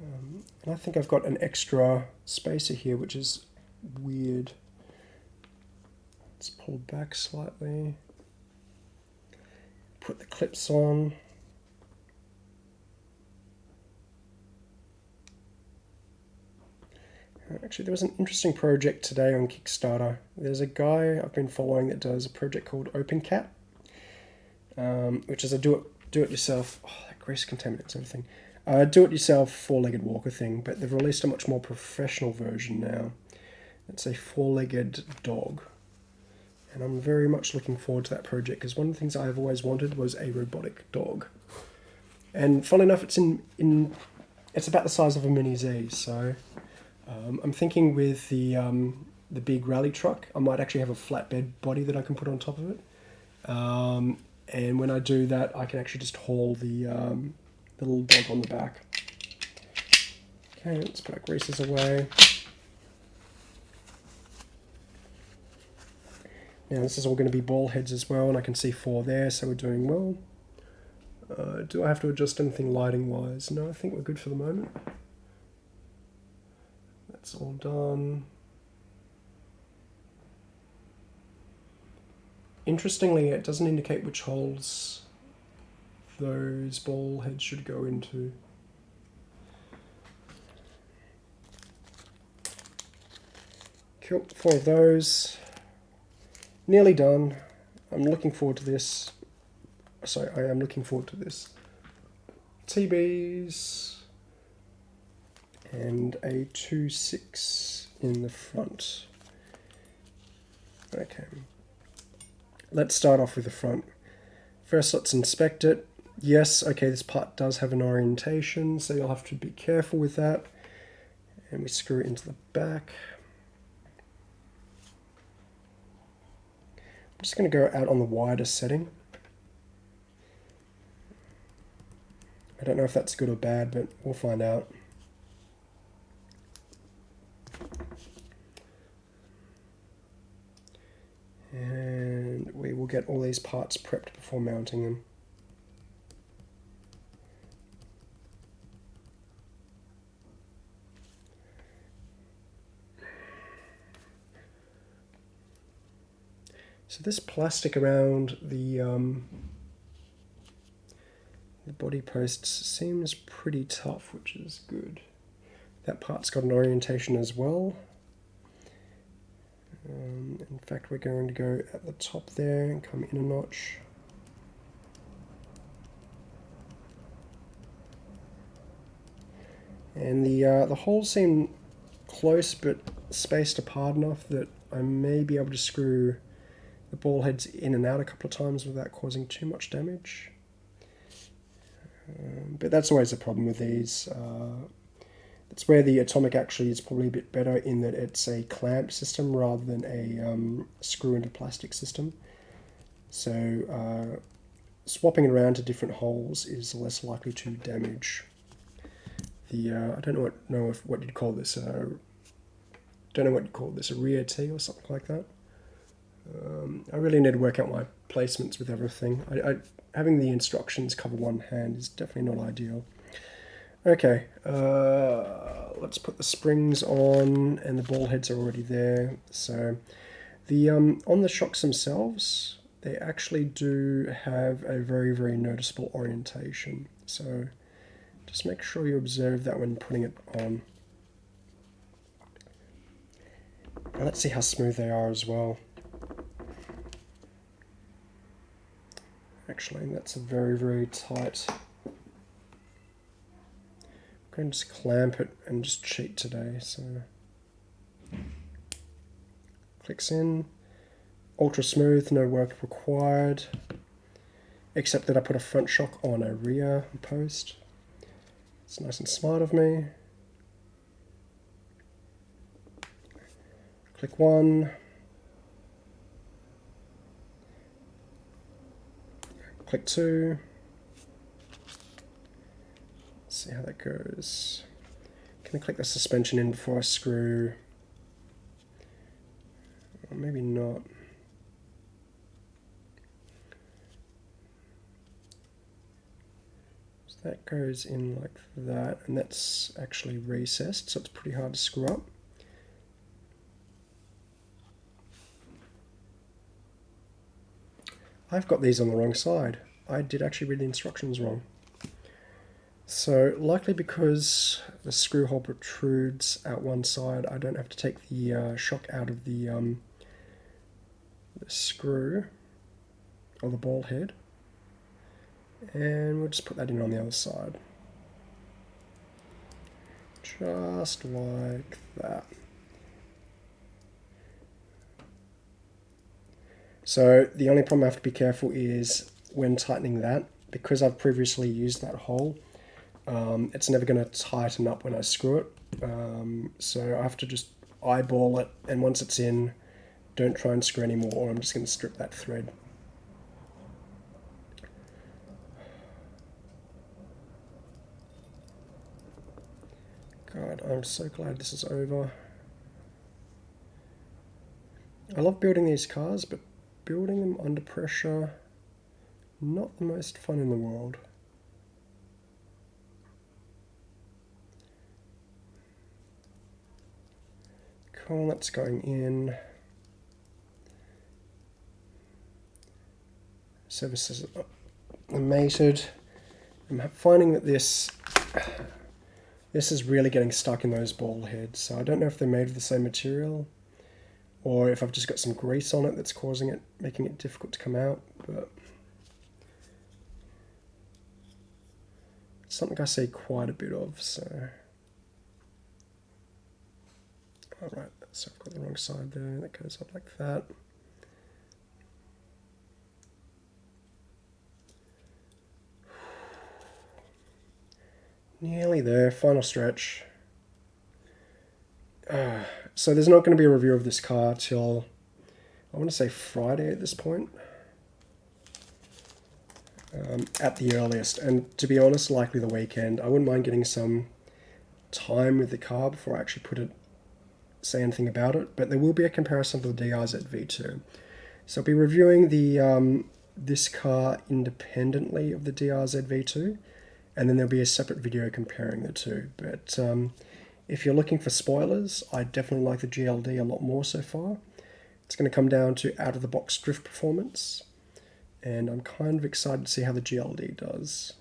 um, and I think I've got an extra spacer here, which is weird. Let's pull back slightly. Put the clips on. Actually, there was an interesting project today on Kickstarter. There's a guy I've been following that does a project called OpenCat um, which is a do it do it yourself. Oh, that grease contaminants everything. uh, do-it-yourself four-legged walker thing, but they've released a much more professional version now. It's a four-legged dog, and I'm very much looking forward to that project because one of the things I've always wanted was a robotic dog. And fun enough, it's in in it's about the size of a Mini Z, so um, I'm thinking with the um, the big rally truck, I might actually have a flatbed body that I can put on top of it. Um, and when I do that, I can actually just haul the, um, the little dog on the back. Okay, let's put our greases away. Now this is all going to be ball heads as well, and I can see four there, so we're doing well. Uh, do I have to adjust anything lighting wise? No, I think we're good for the moment. That's all done. Interestingly, it doesn't indicate which holes those ball heads should go into. Cool, four of those. Nearly done. I'm looking forward to this. Sorry, I am looking forward to this. TBs and a 2-6 in the front. Okay. Let's start off with the front. First, let's inspect it. Yes, okay, this part does have an orientation, so you'll have to be careful with that. And we screw it into the back. I'm just going to go out on the wider setting. I don't know if that's good or bad, but we'll find out. And we will get all these parts prepped before mounting them. So this plastic around the um, the body posts seems pretty tough, which is good. That part's got an orientation as well. Um, in fact, we're going to go at the top there and come in a notch. And the, uh, the holes seem close but spaced apart enough that I may be able to screw the ball heads in and out a couple of times without causing too much damage. Um, but that's always a problem with these. Uh, it's where the Atomic actually is probably a bit better in that it's a clamp system rather than a um, screw into plastic system. So uh, swapping it around to different holes is less likely to damage the, uh, I don't know what, know if, what you'd call this, uh, don't know what you'd call this, a rear T or something like that. Um, I really need to work out my placements with everything. I, I, having the instructions cover one hand is definitely not ideal. Okay, uh, let's put the springs on, and the ball heads are already there. So, the um, on the shocks themselves, they actually do have a very, very noticeable orientation. So, just make sure you observe that when putting it on. Now let's see how smooth they are as well. Actually, that's a very, very tight going to just clamp it and just cheat today. So clicks in, ultra smooth, no work required, except that I put a front shock on a rear post. It's nice and smart of me. Click one. Click two see how that goes. Can I click the suspension in before I screw? Or maybe not. So that goes in like that, and that's actually recessed, so it's pretty hard to screw up. I've got these on the wrong side. I did actually read the instructions wrong. So likely because the screw hole protrudes out one side, I don't have to take the uh, shock out of the, um, the screw or the ball head. And we'll just put that in on the other side. Just like that. So the only problem I have to be careful is when tightening that, because I've previously used that hole, um, it's never going to tighten up when I screw it. Um, so I have to just eyeball it, and once it's in, don't try and screw anymore, or I'm just going to strip that thread. God, I'm so glad this is over. I love building these cars, but building them under pressure, not the most fun in the world. That's going in. Services are mated. I'm finding that this this is really getting stuck in those ball heads. So I don't know if they're made of the same material or if I've just got some grease on it that's causing it, making it difficult to come out, but it's something I see quite a bit of, so. Alright, so I've got the wrong side there, that goes up like that. Nearly there, final stretch. Uh, so there's not going to be a review of this car till, I want to say Friday at this point. Um, at the earliest. And to be honest, likely the weekend. I wouldn't mind getting some time with the car before I actually put it, say anything about it. But there will be a comparison to the DRZ V2. So I'll be reviewing the um, this car independently of the DRZ V2. And then there'll be a separate video comparing the two. But um, if you're looking for spoilers, I definitely like the GLD a lot more so far. It's going to come down to out-of-the-box drift performance, and I'm kind of excited to see how the GLD does.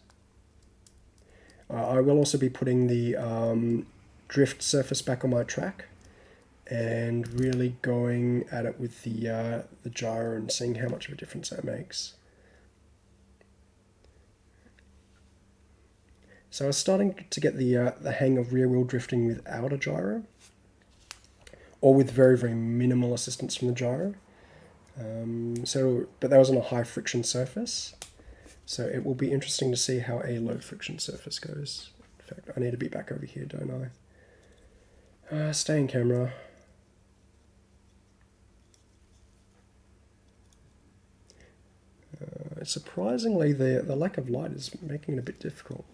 Uh, I will also be putting the um, drift surface back on my track and really going at it with the, uh, the gyro and seeing how much of a difference that makes. So I was starting to get the, uh, the hang of rear wheel drifting without a gyro, or with very, very minimal assistance from the gyro. Um, so, but that was on a high friction surface. So it will be interesting to see how a low friction surface goes. In fact, I need to be back over here, don't I? Uh, stay in camera. Surprisingly, the, the lack of light is making it a bit difficult.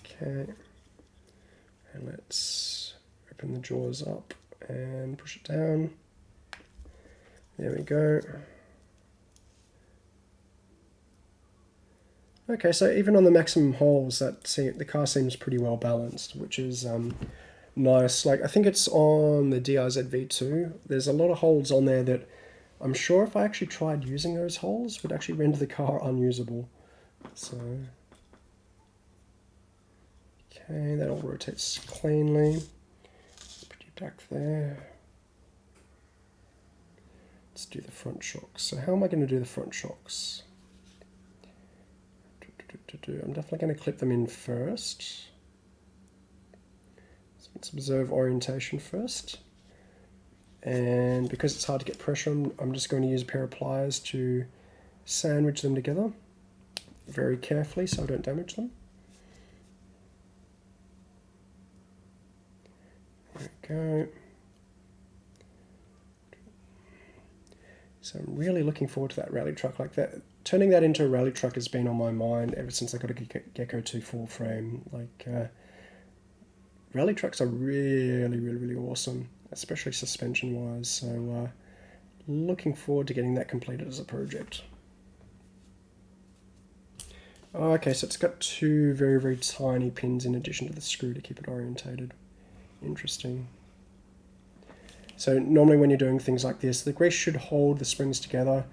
Okay, and let's open the jaws up and push it down. There we go. Okay, so even on the maximum holes, that the car seems pretty well balanced, which is um, nice. Like I think it's on the DRZ V2. There's a lot of holes on there that I'm sure if I actually tried using those holes would actually render the car unusable. So Okay, that all rotates cleanly. Put you back there. Let's do the front shocks. So how am I going to do the front shocks? I'm definitely going to clip them in first. Let's observe orientation first. And because it's hard to get pressure on, I'm just going to use a pair of pliers to sandwich them together very carefully so I don't damage them. go. So I'm really looking forward to that rally truck like that. Turning that into a rally truck has been on my mind ever since I got a Gecko 2 full frame. Like, uh, rally trucks are really, really, really awesome, especially suspension-wise. So, uh, looking forward to getting that completed as a project. Okay, so it's got two very, very tiny pins in addition to the screw to keep it orientated. Interesting. So normally when you're doing things like this, the grease should hold the springs together,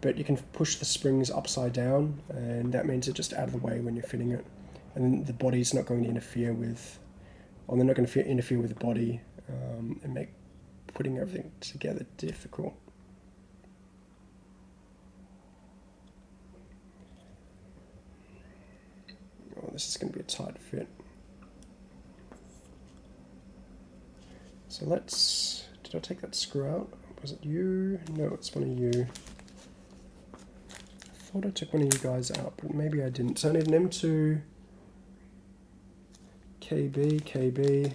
but you can push the springs upside down, and that means it's just out of the way when you're fitting it. And the body's not going to interfere with, or they're not going to interfere with the body um, and make putting everything together difficult. Oh, this is going to be a tight fit. So let's, did I take that screw out? Was it you? No, it's one of you. I thought I took one of you guys out, but maybe I didn't. So I need an M2, KB, KB,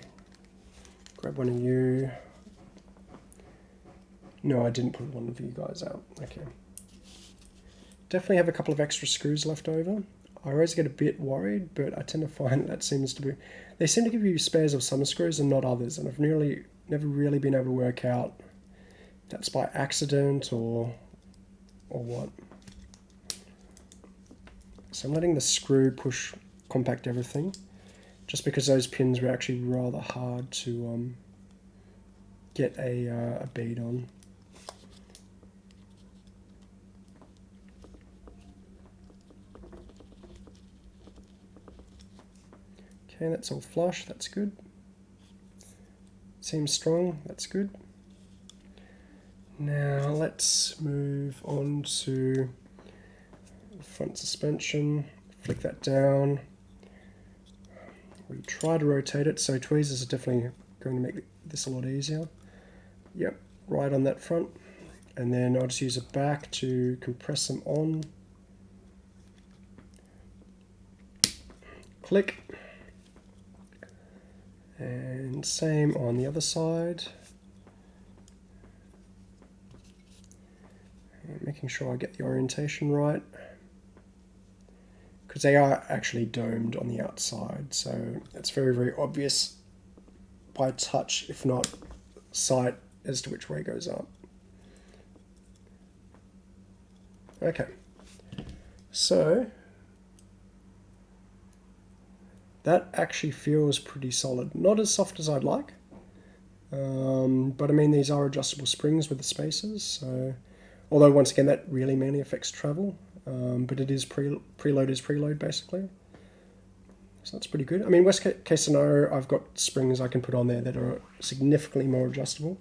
grab one of you. No, I didn't put one of you guys out. Okay. Definitely have a couple of extra screws left over. I always get a bit worried, but I tend to find that seems to be... They seem to give you spares of some screws and not others, and I've nearly never really been able to work out that's by accident or or what. So I'm letting the screw push compact everything, just because those pins were actually rather hard to um, get a, uh, a bead on. Okay, that's all flush, that's good. Seems strong, that's good. Now let's move on to front suspension, flick that down. We try to rotate it, so tweezers are definitely going to make this a lot easier. Yep, right on that front. And then I'll just use a back to compress them on. Click. And same on the other side. And making sure I get the orientation right. Because they are actually domed on the outside, so it's very, very obvious by touch, if not sight, as to which way goes up. Okay, so that actually feels pretty solid. Not as soft as I'd like, um, but I mean these are adjustable springs with the spacers, so although once again that really mainly affects travel, um, but it is pre preload is preload basically. So that's pretty good. I mean, worst case scenario, I've got springs I can put on there that are significantly more adjustable.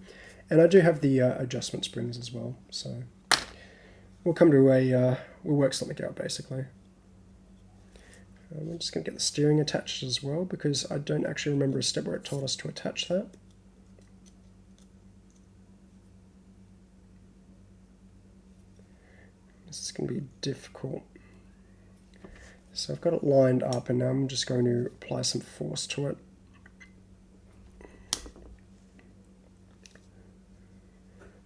And I do have the uh, adjustment springs as well. So we'll come to a, uh, we'll work something out basically. Um, I'm just going to get the steering attached as well because I don't actually remember a step where it told us to attach that. This to be difficult. So I've got it lined up and now I'm just going to apply some force to it.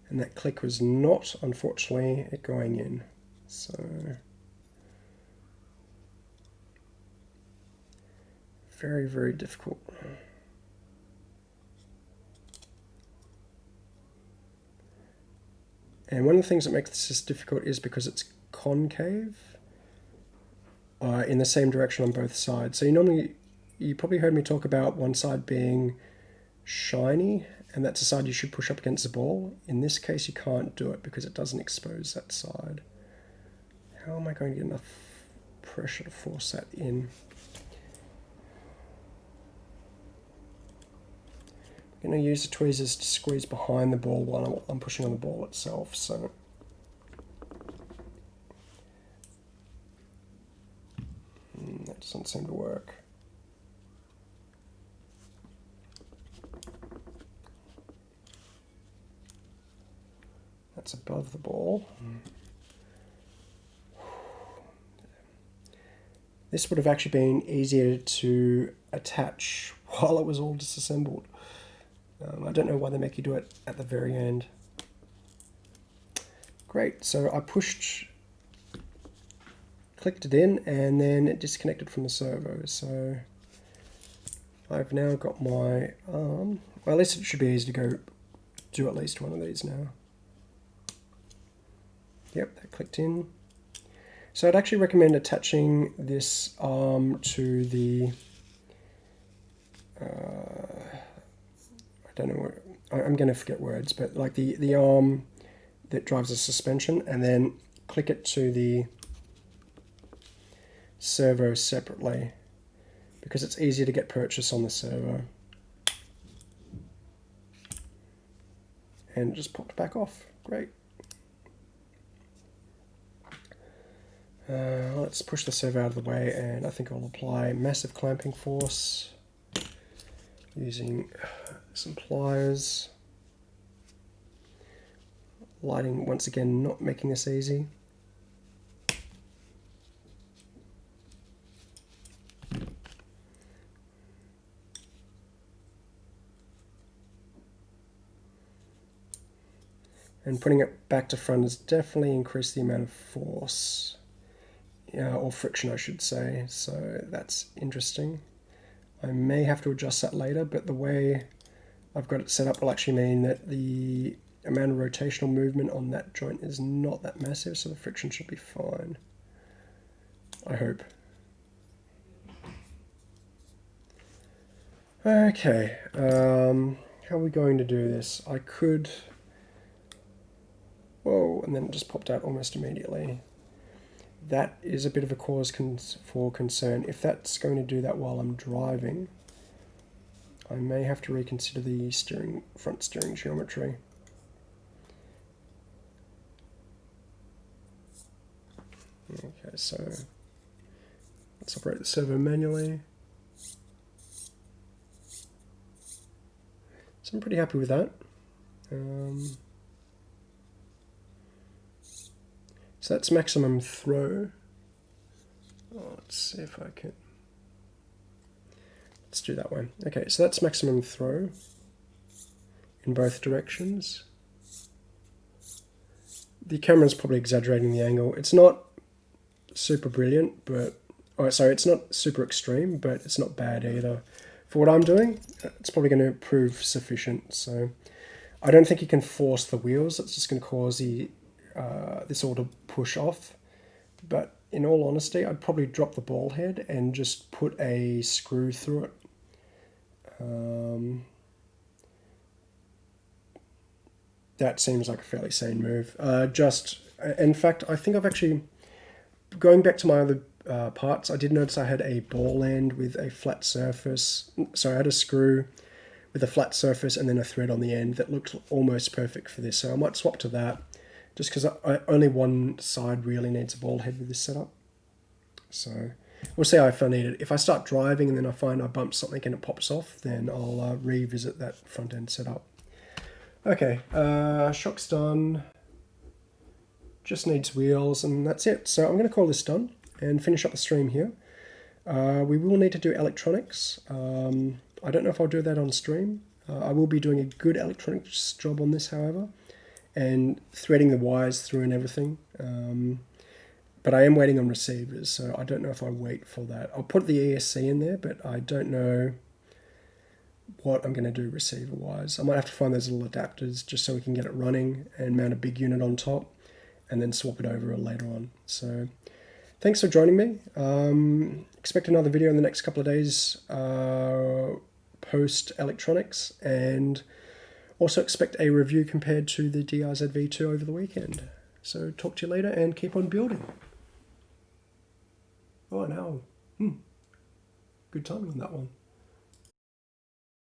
And that click was not, unfortunately, it going in. So very, very difficult. And one of the things that makes this difficult is because it's concave uh, in the same direction on both sides. So you normally, you probably heard me talk about one side being shiny, and that's the side you should push up against the ball. In this case, you can't do it because it doesn't expose that side. How am I going to get enough pressure to force that in? Going to use the tweezers to squeeze behind the ball while I'm pushing on the ball itself. So hmm, that doesn't seem to work. That's above the ball. This would have actually been easier to attach while it was all disassembled. Um, I don't know why they make you do it at the very end. Great, so I pushed, clicked it in, and then it disconnected from the servo. So I've now got my arm. Well, at least it should be easy to go do at least one of these now. Yep, that clicked in. So I'd actually recommend attaching this arm to the uh, I don't know what, I'm going to forget words, but like the, the arm that drives the suspension and then click it to the servo separately because it's easier to get purchase on the servo. And just popped back off. Great. Uh, let's push the servo out of the way and I think I'll apply massive clamping force using some pliers. Lighting, once again, not making this easy. And putting it back to front has definitely increased the amount of force, yeah, or friction I should say, so that's interesting. I may have to adjust that later, but the way I've got it set up will actually mean that the amount of rotational movement on that joint is not that massive, so the friction should be fine. I hope. Okay, um, how are we going to do this? I could... Whoa, and then it just popped out almost immediately. That is a bit of a cause for concern. If that's going to do that while I'm driving, I may have to reconsider the steering front steering geometry. Okay, so let's operate the servo manually. So I'm pretty happy with that. Um, so that's maximum throw. Oh, let's see if I can. Let's do that one. Okay, so that's maximum throw in both directions. The camera's probably exaggerating the angle. It's not super brilliant, but oh, sorry, it's not super extreme, but it's not bad either. For what I'm doing, it's probably going to prove sufficient. So I don't think you can force the wheels. It's just going to cause the uh, this all to push off. But in all honesty, I'd probably drop the ball head and just put a screw through it um, that seems like a fairly sane move. Uh, just, in fact, I think I've actually, going back to my other uh, parts, I did notice I had a ball end with a flat surface. So I had a screw with a flat surface and then a thread on the end that looked almost perfect for this. So I might swap to that just because only one side really needs a ball head with this setup. So we'll see if I need it. If I start driving and then I find I bump something and it pops off, then I'll uh, revisit that front end setup. Okay, uh, shock's done. Just needs wheels and that's it. So I'm going to call this done and finish up the stream here. Uh, we will need to do electronics. Um, I don't know if I'll do that on stream. Uh, I will be doing a good electronics job on this, however, and threading the wires through and everything. Um, but I am waiting on receivers, so I don't know if I wait for that. I'll put the ESC in there, but I don't know what I'm going to do receiver wise. I might have to find those little adapters just so we can get it running and mount a big unit on top and then swap it over later on. So thanks for joining me. Um, expect another video in the next couple of days uh, post electronics and also expect a review compared to the DRZ V2 over the weekend. So talk to you later and keep on building. Oh, now, hmm, good timing on that one.